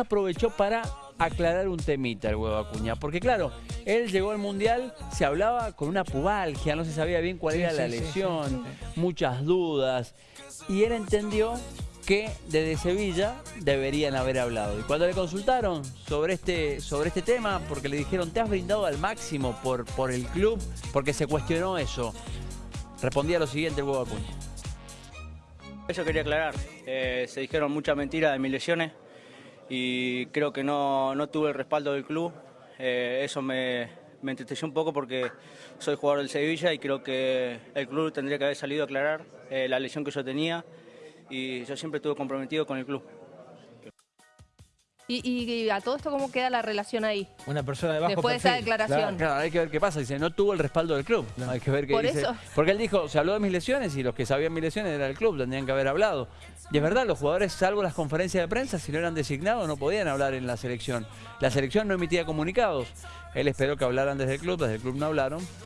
aprovechó para aclarar un temita el huevo Acuña. Porque claro, él llegó al Mundial, se hablaba con una pubalgia, no se sabía bien cuál Sí, era sí, la sí, lesión, sí, muchas dudas. Y él entendió que desde Sevilla deberían haber hablado. Y cuando le consultaron sobre este, sobre este tema, porque le dijeron, te has brindado al máximo por, por el club, porque se cuestionó eso, respondía lo siguiente el huevo Acuña. Eso quería aclarar. Eh, se dijeron muchas mentiras de mis lesiones y creo que no, no tuve el respaldo del club. Eh, eso me, me entristeció un poco porque soy jugador del Sevilla y creo que el club tendría que haber salido a aclarar eh, la lesión que yo tenía y yo siempre estuve comprometido con el club. Y, y- y a todo esto, ¿cómo queda la relación ahí? Una persona de bajo Después de esa declaración. Claro, hay que ver qué pasa. Dice, no tuvo el respaldo del club. Hay que ver qué Por dice. eso. Porque él dijo, se habló de mis lesiones y los que sabían mis lesiones era el club, tendrían que haber hablado. Y es verdad, los jugadores, salvo las conferencias de prensa, si no eran designados, no podían hablar en la selección. La selección no emitía comunicados. Él esperó que hablaran desde el club, desde el club no hablaron.